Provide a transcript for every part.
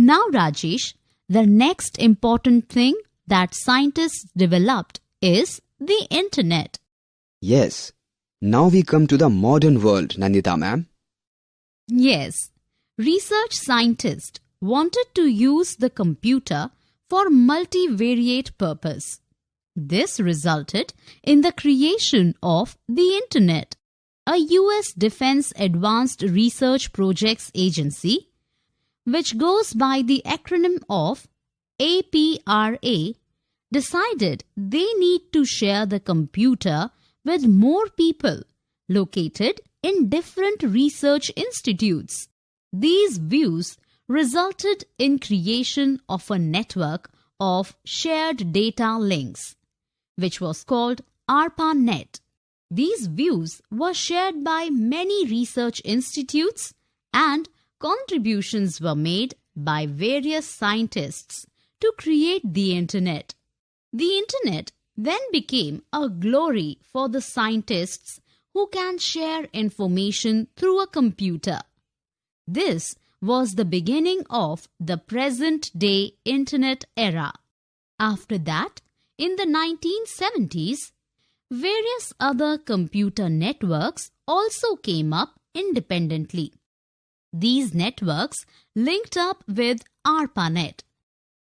Now, Rajesh, the next important thing that scientists developed is the internet. Yes. Now we come to the modern world, Nandita ma'am. Yes, research scientists wanted to use the computer for multivariate purpose. This resulted in the creation of the Internet. A US Defense Advanced Research Projects Agency, which goes by the acronym of ARPA, decided they need to share the computer with more people located in different research institutes. These views resulted in creation of a network of shared data links, which was called ARPANET. These views were shared by many research institutes and contributions were made by various scientists to create the Internet. The Internet then became a glory for the scientists who can share information through a computer. This was the beginning of the present day Internet era. After that, in the 1970s, various other computer networks also came up independently. These networks linked up with ARPANET.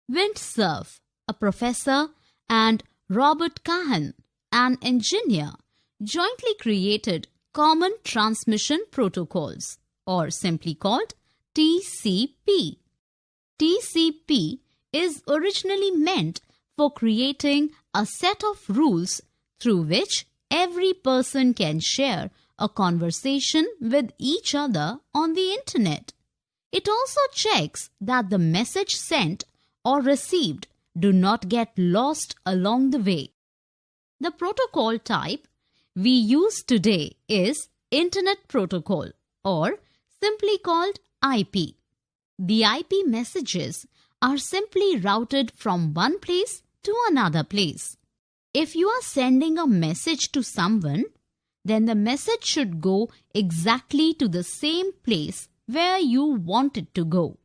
Vint Cerf, a professor, and Robert Kahn, an engineer, jointly created Common Transmission Protocols, or simply called TCP. TCP is originally meant for creating a set of rules through which every person can share a conversation with each other on the internet. It also checks that the message sent or received do not get lost along the way. The protocol type we use today is Internet Protocol or simply called IP. The IP messages are simply routed from one place to another place. If you are sending a message to someone, then the message should go exactly to the same place where you want it to go.